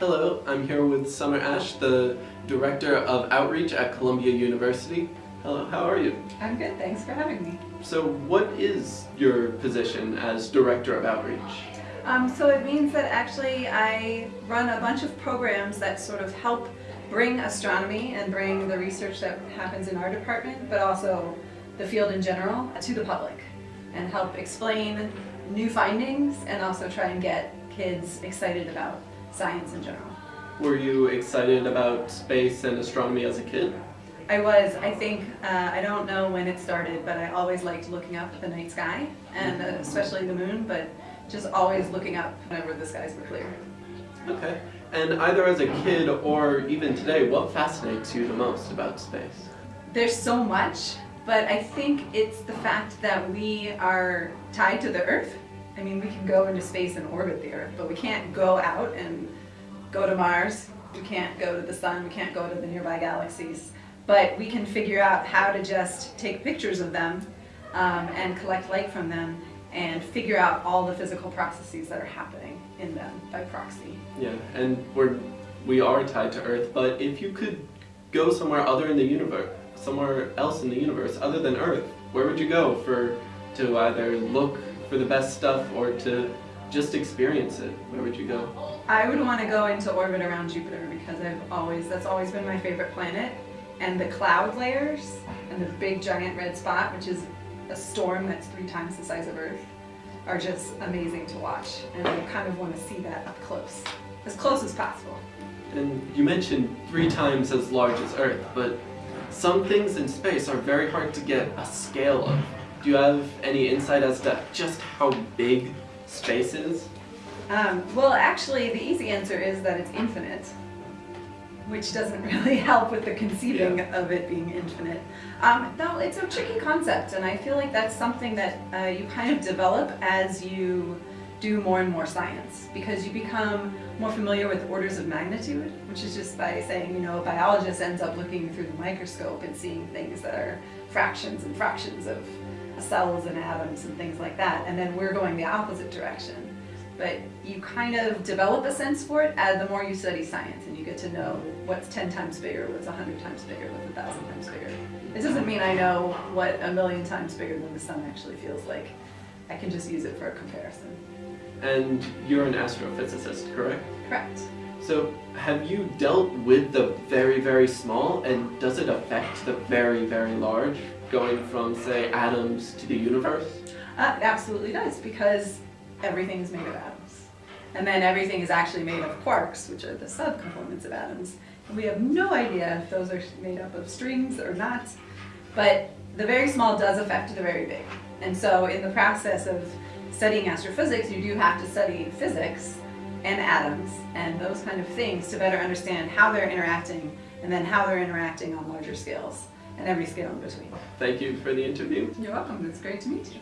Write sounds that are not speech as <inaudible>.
Hello, I'm here with Summer Ash, the Director of Outreach at Columbia University. Hello, how are you? I'm good, thanks for having me. So what is your position as Director of Outreach? Um, so it means that actually I run a bunch of programs that sort of help bring astronomy and bring the research that happens in our department, but also the field in general, to the public and help explain new findings and also try and get kids excited about science in general. Were you excited about space and astronomy as a kid? I was, I think, uh, I don't know when it started, but I always liked looking up at the night sky, and uh, especially the moon, but just always looking up whenever the skies were clear. Okay. And either as a kid or even today, what fascinates you the most about space? There's so much, but I think it's the fact that we are tied to the Earth. I mean, we can go into space and orbit the Earth, but we can't go out and go to Mars. We can't go to the sun. We can't go to the nearby galaxies. But we can figure out how to just take pictures of them um, and collect light from them and figure out all the physical processes that are happening in them by proxy. Yeah, and we're we are tied to Earth, but if you could go somewhere other in the universe, somewhere else in the universe other than Earth, where would you go for to either look for the best stuff or to just experience it? Where would you go? I would want to go into orbit around Jupiter because I've always that's always been my favorite planet and the cloud layers and the big giant red spot which is a storm that's three times the size of Earth are just amazing to watch and I kind of want to see that up close as close as possible. And you mentioned three times as large as Earth, but some things in space are very hard to get a scale of. Do you have any insight as to just how big space is? Um, well, actually, the easy answer is that it's infinite, which doesn't <laughs> really help with the conceiving Yeah. of it being infinite. Um, no, it's a tricky concept, and I feel like that's something that uh, you kind of develop as you do more and more science, because you become more familiar with orders of magnitude, which is just by saying, you know, a biologist ends up looking through the microscope and seeing things that are fractions and fractions of cells and atoms and things like that, and then we're going the opposite direction but you kind of develop a sense for it as the more you study science and you get to know what's 10 times bigger, what's 100 times bigger, what's 1,000 times bigger. It doesn't mean I know what a million times bigger than the sun actually feels like. I can just use it for a comparison. And you're an astrophysicist, correct? Correct. So have you dealt with the very, very small, and does it affect the very, very large, going from, say, atoms to the universe? Uh, it absolutely does because everything is made of atoms. And then everything is actually made of quarks, which are the subcomponents of atoms. And we have no idea if those are made up of strings or not. But the very small does affect the very big. And so in the process of studying astrophysics, you do have to study physics and atoms and those kind of things to better understand how they're interacting and then how they're interacting on larger scales and every scale in between. Thank you for the interview. You're welcome. It's great to meet you.